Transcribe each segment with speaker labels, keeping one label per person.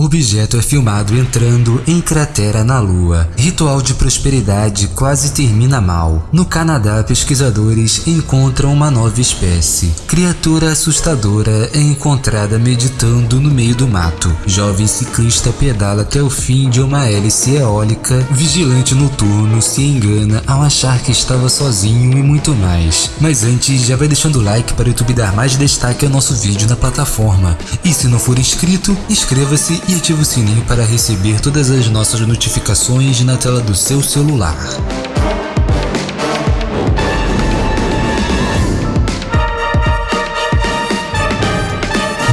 Speaker 1: O objeto é filmado entrando em cratera na Lua. Ritual de prosperidade quase termina mal. No Canadá, pesquisadores encontram uma nova espécie. Criatura assustadora é encontrada meditando no meio do mato. Jovem ciclista pedala até o fim de uma hélice eólica. Vigilante noturno se engana ao achar que estava sozinho e muito mais. Mas antes, já vai deixando o like para o YouTube dar mais destaque ao nosso vídeo na plataforma. E se não for inscrito, inscreva-se e ative o sininho para receber todas as nossas notificações na tela do seu celular.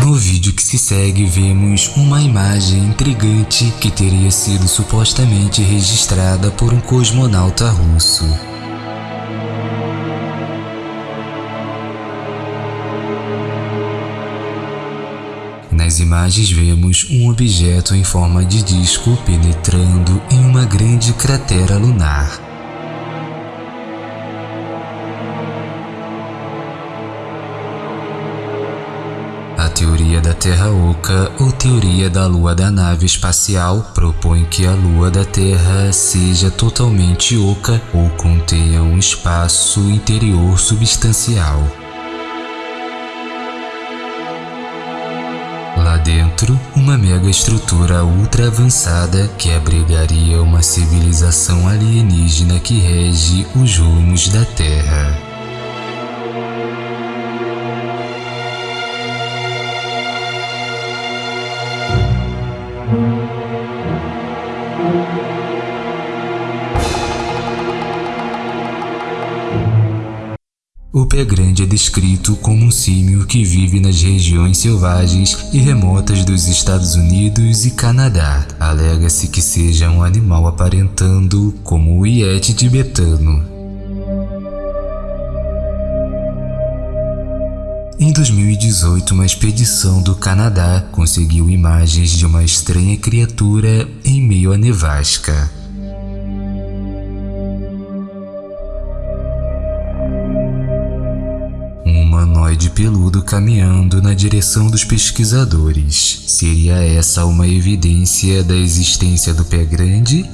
Speaker 1: No vídeo que se segue vemos uma imagem intrigante que teria sido supostamente registrada por um cosmonauta russo. Imagens vemos um objeto em forma de disco penetrando em uma grande cratera lunar. A teoria da Terra Oca ou teoria da Lua da nave espacial propõe que a Lua da Terra seja totalmente oca ou contenha um espaço interior substancial. Uma mega estrutura ultra avançada que abrigaria uma civilização alienígena que rege os rumos da Terra. Pé grande é descrito como um símio que vive nas regiões selvagens e remotas dos Estados Unidos e Canadá. Alega-se que seja um animal aparentando como o iete tibetano. Em 2018, uma expedição do Canadá conseguiu imagens de uma estranha criatura em meio à nevasca. Peludo caminhando na direção dos pesquisadores. Seria essa uma evidência da existência do pé grande?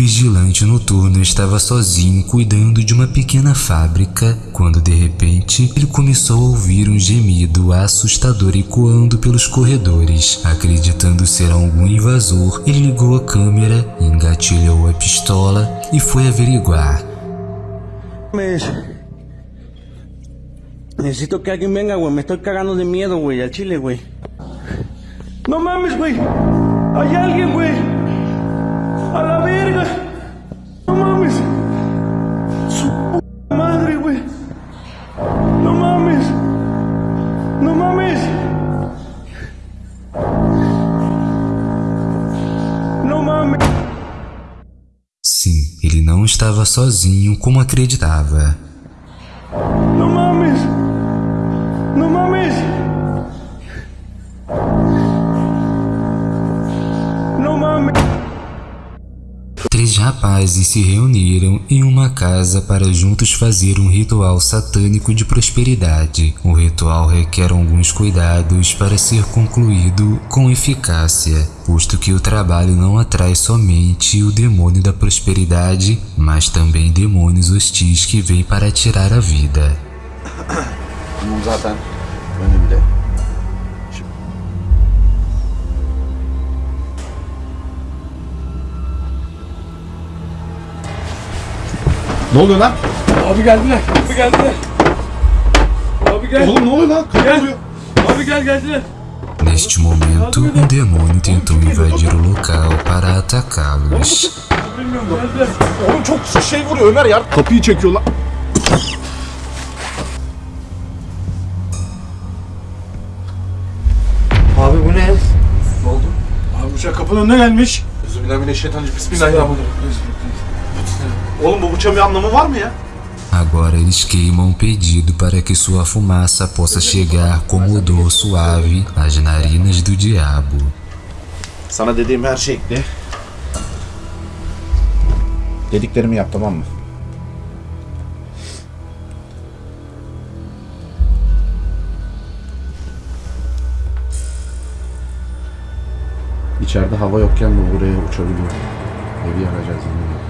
Speaker 1: Vigilante noturno estava sozinho cuidando de uma pequena fábrica quando de repente ele começou a ouvir um gemido assustador ecoando pelos corredores. Acreditando ser algum invasor, ele ligou a câmera, engatilhou a pistola e foi averiguar.
Speaker 2: mames. Necesito que alguien venga, güey. Me estoy cagando de miedo, güey, al chile, güey. No mames, güey. Hay alguien, güey. A la verga. No mames. Su puta madre, güey. No mames. No mames. No mames.
Speaker 1: Sim, ele não estava sozinho como acreditava.
Speaker 2: No mames. No mames.
Speaker 1: Três rapazes se reuniram em uma casa para juntos fazer um ritual satânico de prosperidade. O ritual requer alguns cuidados para ser concluído com eficácia, posto que o trabalho não atrai somente o demônio da prosperidade, mas também demônios hostis que vêm para tirar a vida.
Speaker 3: Ne oluyor lan?
Speaker 4: Abi geldiler. Abi geldiler. Abi gel.
Speaker 3: Oğlum ne oluyor lan? Kapı
Speaker 4: Gel.
Speaker 3: oluyor.
Speaker 4: Abi gel geldiler.
Speaker 1: Neste momento, um demônio tentou invadir o local para atacá-los.
Speaker 3: Oğlum çok şey vuruyor Ömer ya. Kapıyı çekiyor lan.
Speaker 5: Abi bu ne?
Speaker 3: Ne oldu? Abi bıçak kapının önüne gelmiş. Bismillahirrahmanirrahim. Bismillahirrahmanirrahim. Oğlum bu bıçağın bir anlamı var mı ya?
Speaker 1: Agora eles queimam um pedido para que sua fumaça possa chegar como odor suave às narinas do diabo.
Speaker 5: Sana dediğim her şey ekle. Dediklerimi yap tamam mı? İçeride hava yokken bu buraya uçabiliyor. Evi yakacağız yine.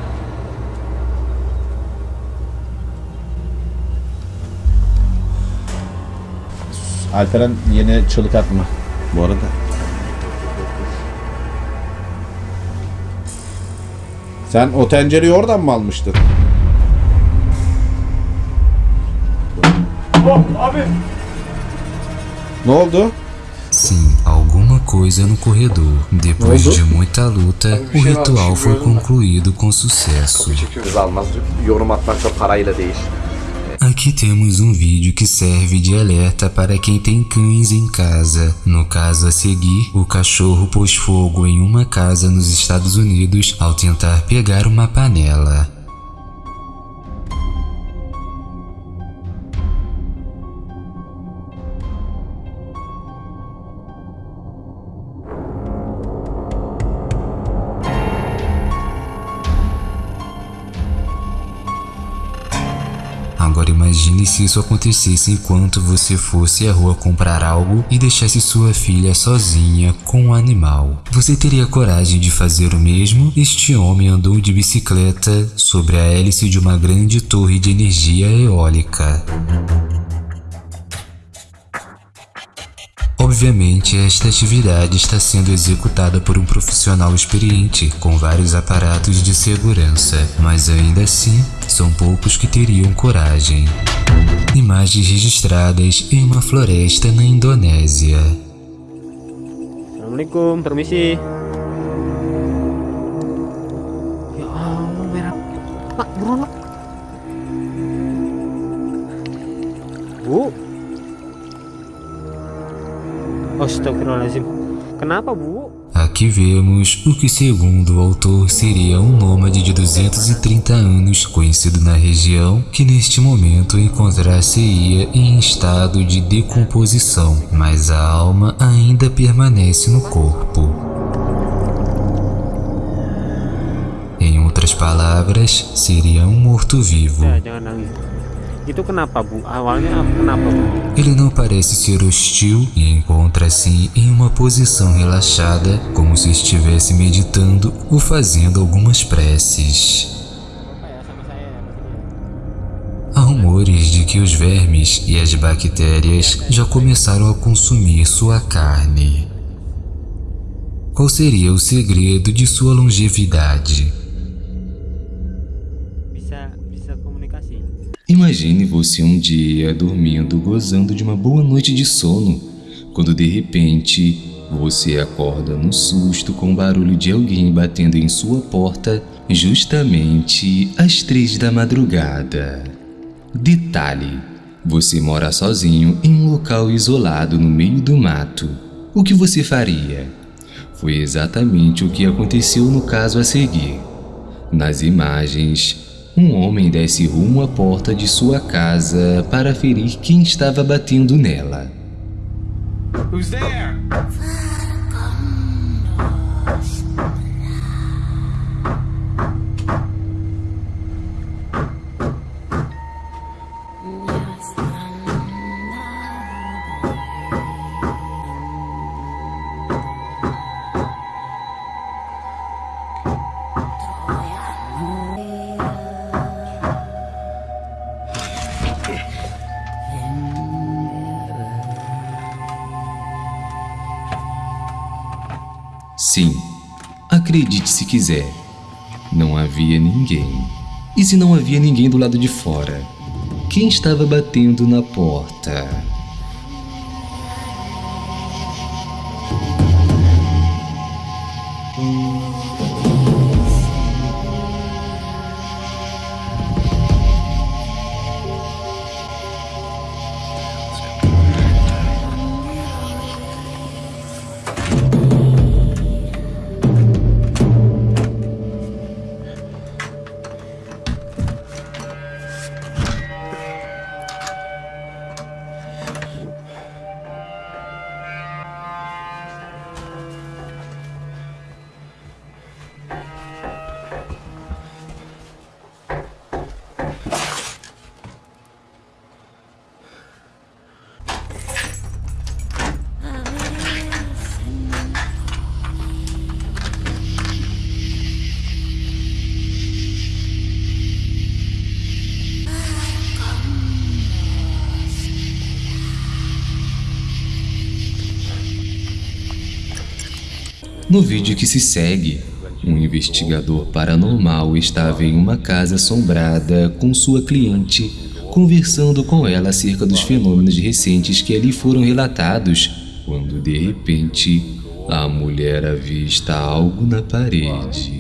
Speaker 5: Alperen yeni çığlık atma bu arada. Sen o tencereyi oradan mı almıştın?
Speaker 3: Oh abi.
Speaker 5: Ne oldu?
Speaker 1: Sim, alguma coisa no corredor. Depois de muita luta, o ritual foi concluído com sucesso.
Speaker 5: Kız almaz. Yorum atmak da parayla değil.
Speaker 1: Aqui temos um vídeo que serve de alerta para quem tem cães em casa. No caso a seguir, o cachorro pôs fogo em uma casa nos Estados Unidos ao tentar pegar uma panela. Imagine se isso acontecesse enquanto você fosse à rua comprar algo e deixasse sua filha sozinha com um animal. Você teria coragem de fazer o mesmo? Este homem andou de bicicleta sobre a hélice de uma grande torre de energia eólica. Obviamente, esta atividade está sendo executada por um profissional experiente, com vários aparatos de segurança, mas ainda assim, são poucos que teriam coragem. Imagens registradas em uma floresta na Indonésia.
Speaker 6: Assalamualaikum, permisi. Ya Allah, merah. Pak, buruan, Pak. Bu. Astagfirullahaladzim. Kenapa, Bu?
Speaker 1: Aqui vemos o que, segundo o autor, seria um nômade de 230 anos, conhecido na região, que neste momento encontrar-se-ia em estado de decomposição, mas a alma ainda permanece no corpo. Em outras palavras, seria um morto-vivo.
Speaker 6: Itu kenapa, Bu? Awalnya apa- kenapa, Bu?
Speaker 1: Ele não parece ser hostil e encontra-se em uma posição relaxada, como se estivesse meditando ou fazendo algumas preces. Há rumores de que os vermes e as bactérias já começaram a consumir sua carne. Qual seria o segredo de sua longevidade? Imagine você um dia dormindo, gozando de uma boa noite de sono, quando de repente você acorda no susto com o barulho de alguém batendo em sua porta justamente às três da madrugada. Detalhe: você mora sozinho em um local isolado no meio do mato. O que você faria? Foi exatamente o que aconteceu no caso a seguir. Nas imagens, um homem desce rumo à porta de sua casa para ferir quem estava batendo nela.
Speaker 3: Who's there?
Speaker 1: Sim, acredite se quiser, não havia ninguém. E se não havia ninguém do lado de fora? Quem estava batendo na porta? No vídeo que se segue, um investigador paranormal estava em uma casa assombrada com sua cliente, conversando com ela acerca dos fenômenos recentes que ali foram relatados, quando de repente a mulher avista algo na parede.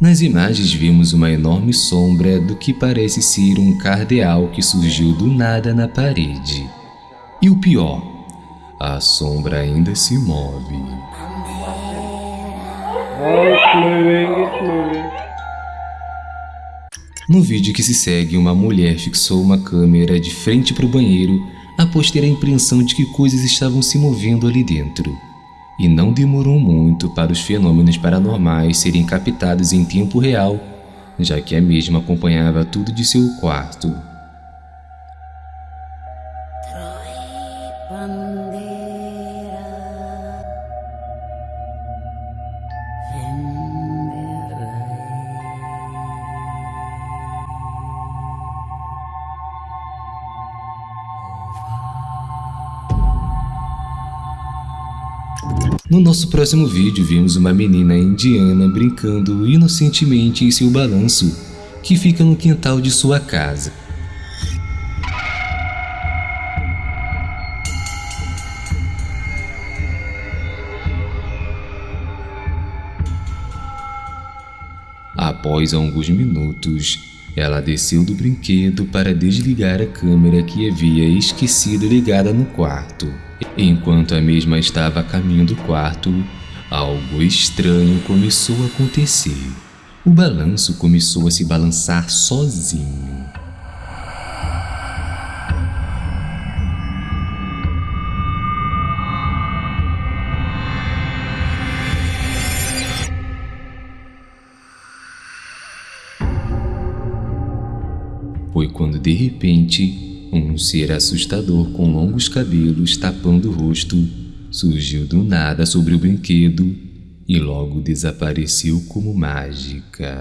Speaker 1: Nas imagens vimos uma enorme sombra do que parece ser um cardeal que surgiu do nada na parede. E o pior, a sombra ainda se move. No vídeo que se segue, uma mulher fixou uma câmera de frente para o banheiro após ter a impressão de que coisas estavam se movendo ali dentro e não demorou muito para os fenômenos paranormais serem captados em tempo real, já que a mesma acompanhava tudo de seu quarto. No nosso próximo vídeo vimos uma menina indiana brincando inocentemente em seu balanço, que fica no quintal de sua casa. Após alguns minutos, ela desceu do brinquedo para desligar a câmera que havia esquecido ligada no quarto. Enquanto a mesma estava a caminho do quarto, algo estranho começou a acontecer. O balanço começou a se balançar sozinho. De repente um ser assustador com longos cabelos tapando o rosto surgiu do nada sobre o brinquedo e logo desapareceu como mágica.